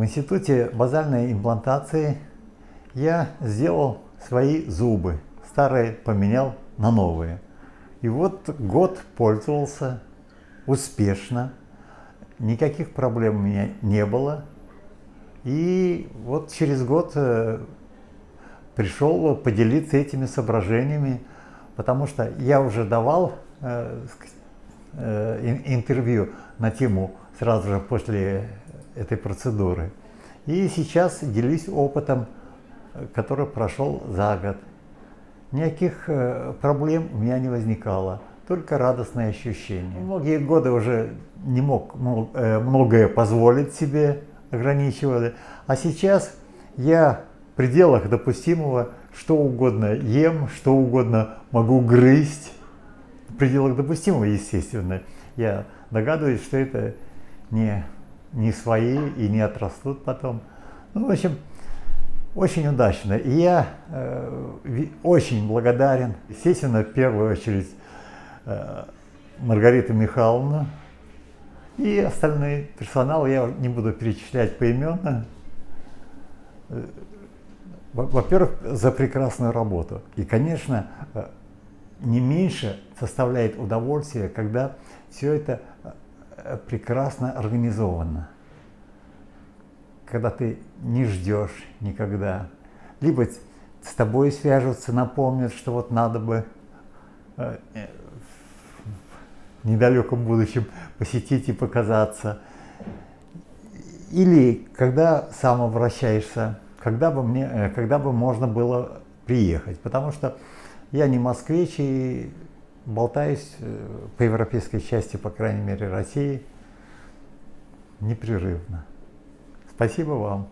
В институте базальной имплантации я сделал свои зубы. Старые поменял на новые. И вот год пользовался успешно. Никаких проблем у меня не было. И вот через год э, пришел поделиться этими соображениями, потому что я уже давал э, э, интервью на тему сразу же после этой процедуры. И сейчас делюсь опытом, который прошел за год. Никаких проблем у меня не возникало, только радостные ощущения. Многие годы уже не мог многое позволить себе, ограничивали. А сейчас я в пределах допустимого что угодно ем, что угодно могу грызть. В пределах допустимого, естественно. Я догадываюсь, что это не, не свои и не отрастут потом. Ну, в общем, очень удачно. И я э, очень благодарен, естественно, в первую очередь э, Маргарита Михайловна, и остальной персонал я не буду перечислять поименно. Э, во-первых, за прекрасную работу. И, конечно, э, не меньше составляет удовольствие, когда все это э, прекрасно организовано. Когда ты не ждешь никогда. Либо с тобой свяжутся, напомнят, что вот надо бы недалеком будущем посетить и показаться. Или когда сам обращаешься, когда бы, мне, э, когда бы можно было приехать. Потому что я не москвич и болтаюсь э, по европейской части, по крайней мере, России непрерывно. Спасибо вам.